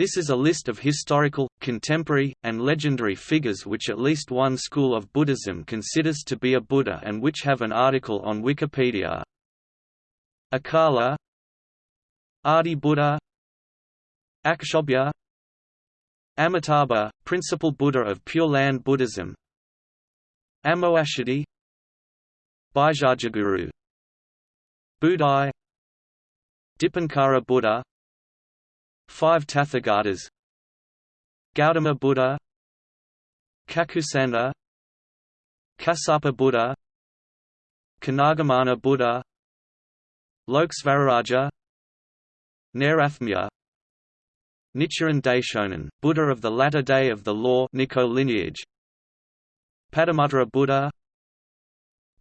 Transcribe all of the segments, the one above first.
This is a list of historical, contemporary, and legendary figures which at least one school of Buddhism considers to be a Buddha and which have an article on Wikipedia. Acala Adi Buddha Akshobhya Amitabha, principal Buddha of Pure Land Buddhism Amoghasiddhi Bhaisajyaguru Budai Dipankara Buddha Five Tathagatas Gautama Buddha. Kakusandha Kassapa Buddha. Konagamana Buddha. Lokesvaraja Nairatmya. Nichiren Daishonin, Buddha of the latter day of the law Nikko lineage. Padumuttara Buddha.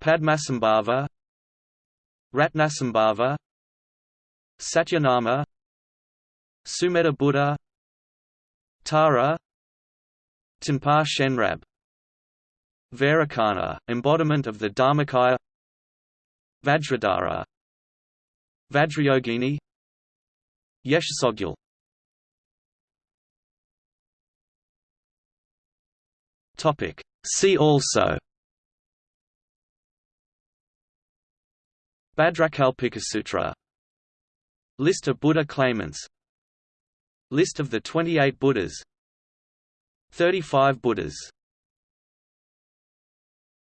Padmasambhava. Ratnasambhava. Satyanama Sumedha Buddha Tara Tonpa Shenrab Vairocana, embodiment of the Dharmakaya Vajradhara Vajrayogini Yeshe Tsogyal Topic. See also. Bhadrakalpikasutra List of Buddha claimants List of the 28 Buddhas. 35 Buddhas